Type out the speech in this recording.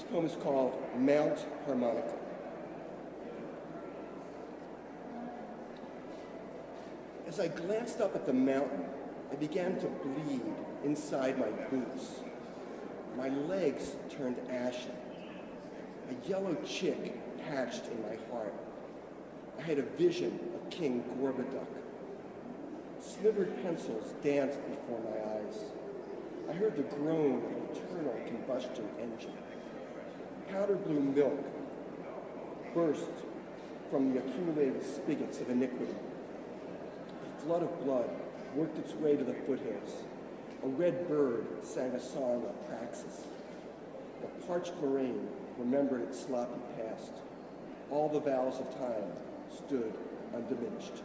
This poem is called Mount Harmonica. As I glanced up at the mountain, I began to bleed inside my boots. My legs turned ashen. A yellow chick hatched in my heart. I had a vision of King Gorboduc. Slivered pencils danced before my eyes. I heard the groan of an eternal combustion engine. Powder blue milk burst from the accumulated spigots of iniquity. A flood of blood worked its way to the foothills. A red bird sang a song of praxis. The parched moraine remembered its sloppy past. All the vows of time stood undiminished.